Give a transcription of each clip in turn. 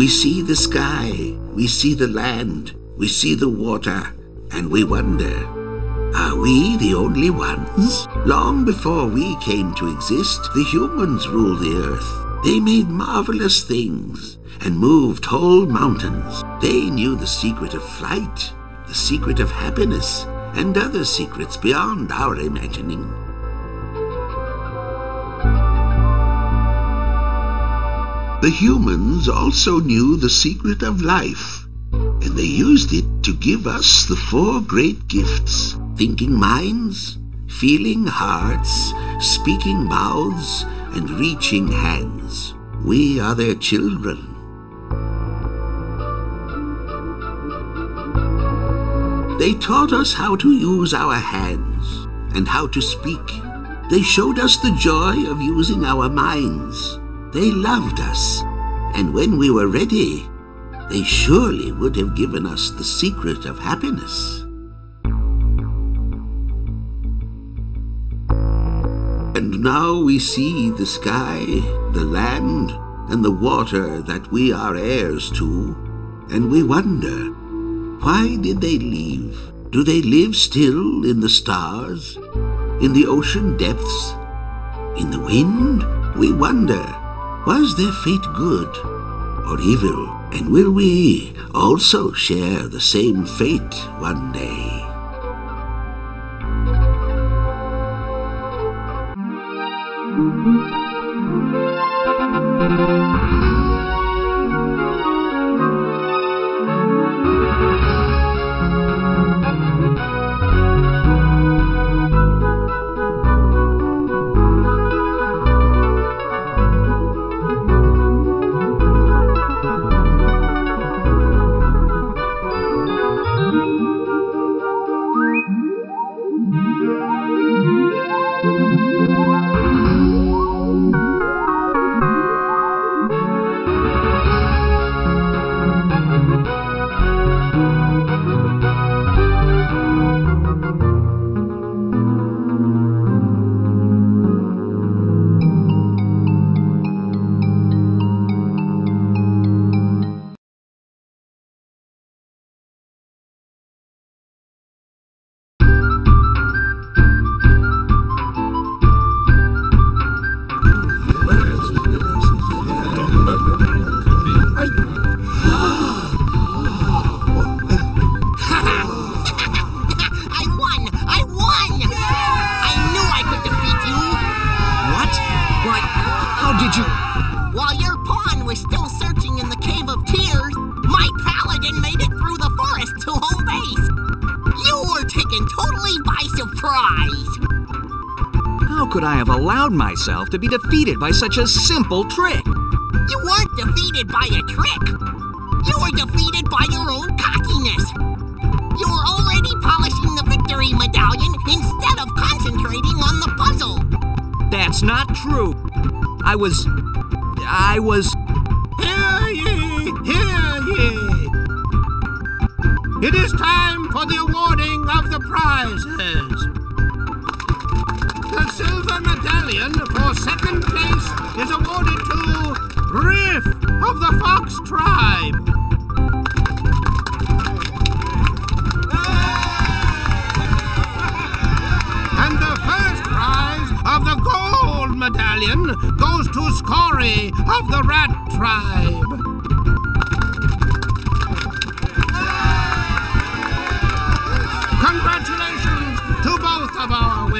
We see the sky, we see the land, we see the water, and we wonder, are we the only ones? Long before we came to exist, the humans ruled the earth. They made marvelous things and moved whole mountains. They knew the secret of flight, the secret of happiness, and other secrets beyond our imagining. The humans also knew the secret of life, and they used it to give us the four great gifts thinking minds, feeling hearts, speaking mouths, and reaching hands. We are their children. They taught us how to use our hands and how to speak. They showed us the joy of using our minds. They loved us, and when we were ready, they surely would have given us the secret of happiness. And now we see the sky, the land, and the water that we are heirs to, and we wonder, why did they leave? Do they live still in the stars, in the ocean depths, in the wind? We wonder, was their fate good or evil? And will we also share the same fate one day? Taken totally by surprise! How could I have allowed myself to be defeated by such a simple trick? You weren't defeated by a trick! You were defeated by your own cockiness! You were already polishing the victory medallion instead of concentrating on the puzzle! That's not true. I was... I was... It is time for the awarding of the prizes. The silver medallion for second place is awarded to Riff of the Fox tribe. And the first prize of the gold medallion goes to Scory of the Rat tribe.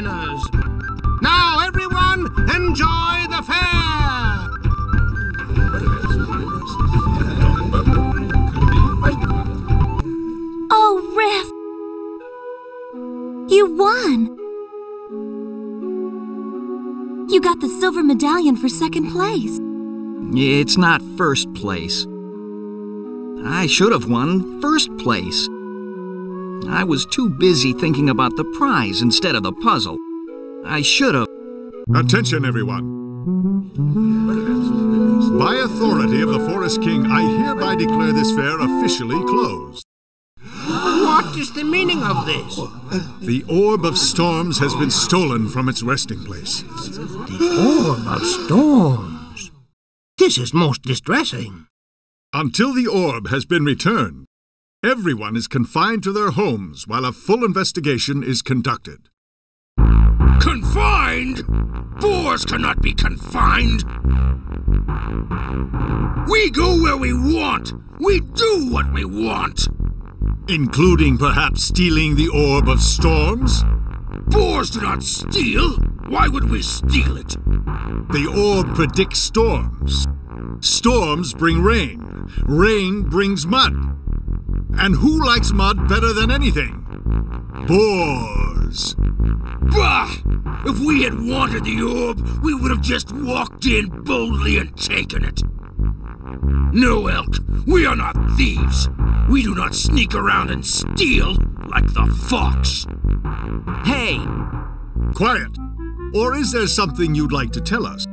Winners. Now, everyone, enjoy the fair. Oh, Riff! You won! You got the silver medallion for second place. It's not first place. I should have won first place. I was too busy thinking about the prize instead of the puzzle. I should have... Attention, everyone. By authority of the Forest King, I hereby declare this fair officially closed. What is the meaning of this? The Orb of Storms has been stolen from its resting place. The Orb of storms. This is most distressing. Until the orb has been returned, everyone is confined to their homes while a full investigation is conducted. Confined? Boars cannot be confined. We go where we want. We do what we want. Including perhaps stealing the Orb of Storms? Boars do not steal. Why would we steal it? The orb predicts storms. Storms bring rain. Rain brings mud. And who likes mud better than anything? Boars. Bah! If we had wanted the orb, we would have just walked in boldly and taken it. No, Elk, we are not thieves. We do not sneak around and steal like the fox. Hey, Quiet. Or is there something you'd like to tell us?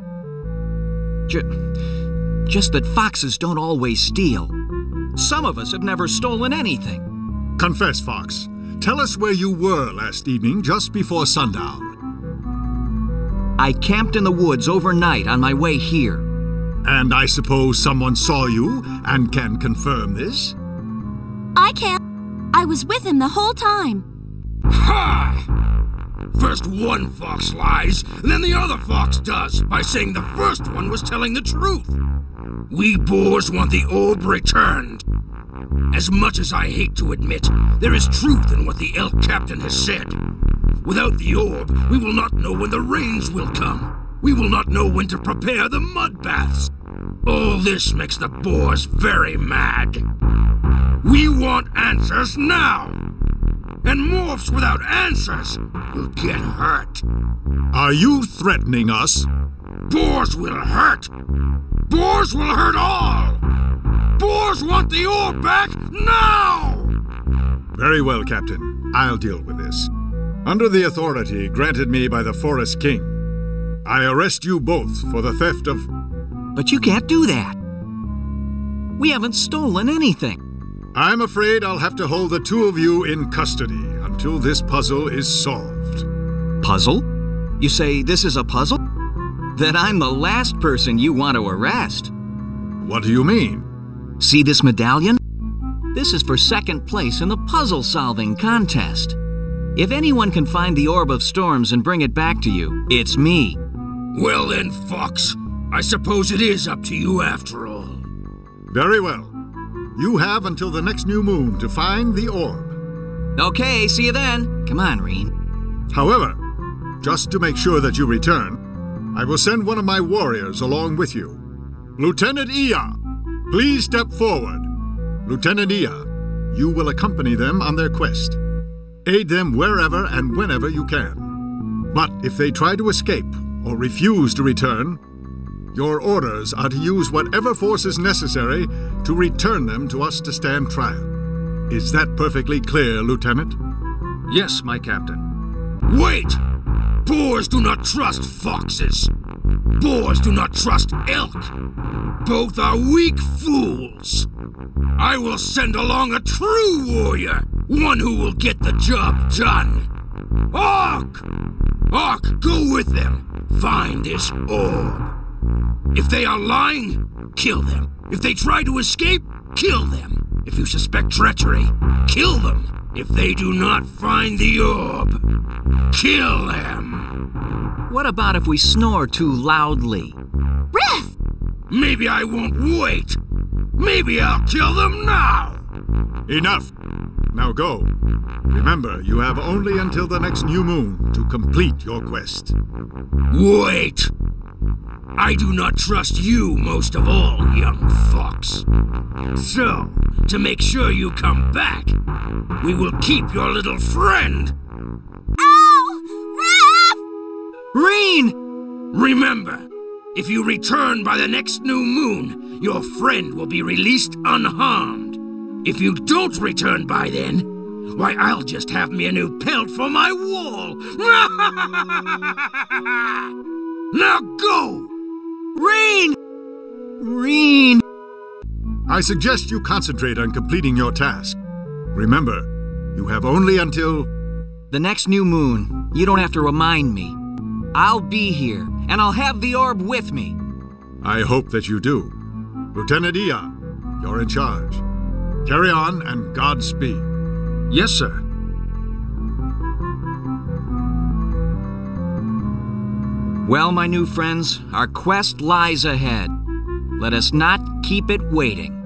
ju- just that foxes don't always steal. Some of us have never stolen anything. Confess, Fox. Tell us where you were last evening just before sundown. I camped in the woods overnight on my way here. And I suppose someone saw you and can confirm this? I can't. I was with him the whole time. First one fox lies, then the other fox does by saying the first one was telling the truth. We boars want the orb returned. As much as I hate to admit, there is truth in what the elk captain has said. Without the orb, we will not know when the rains will come. We will not know when to prepare the mud baths. All this makes the boars very mad. We want answers now. And morphs without answers will get hurt. Are you threatening us? Boars will hurt. Boars will hurt all. Boars want the orb back now! Very well, Captain. I'll deal with this. Under the authority granted me by the Forest King, I arrest you both for the theft of. But you can't do that. We haven't stolen anything. I'm afraid I'll have to hold the two of you in custody until this puzzle is solved. Puzzle? You say this is a puzzle? Then I'm the last person you want to arrest. What do you mean? See this medallion? This is for second place in the puzzle solving contest. If anyone can find the Orb of Storms and bring it back to you, it's me. Well then, Fox, I suppose it is up to you after all. Very well. You have until the next new moon to find the orb. Okay, see you then. Come on, Reen. However, just to make sure that you return, I will send one of my warriors along with you. Lieutenant Iya, please step forward. Lieutenant Iya, you will accompany them on their quest. Aid them wherever and whenever you can. But if they try to escape or refuse to return, your orders are to use whatever force is necessary to return them to us to stand trial. Is that perfectly clear, Lieutenant? Yes, my captain. Wait! Boars do not trust foxes. Boars do not trust elk. Both are weak fools. I will send along a true warrior, one who will get the job done. Hawk! Hawk, go with them. Find this orb. If they are lying, kill them. If they try to escape, kill them. If you suspect treachery, kill them. If they do not find the orb, kill them. What about if we snore too loudly? Riff! Maybe I won't wait. Maybe I'll kill them now. Enough! Now go. Remember, you have only until the next new moon to complete your quest. Wait! I do not trust you most of all, young fox. So, to make sure you come back, we will keep your little friend. Oh, Ow! Riff! Reen! Remember, if you return by the next new moon, your friend will be released unharmed. If you don't return by then, why, I'll just have me a new pelt for my wall. now go! Reen! Reen! I suggest you concentrate on completing your task. Remember, you have only until. The next new moon. You don't have to remind me. I'll be here, and I'll have the orb with me. I hope that you do. Lieutenant Iya, You're in charge. Carry on and Godspeed. Yes, sir. Well, my new friends, our quest lies ahead. Let us not keep it waiting.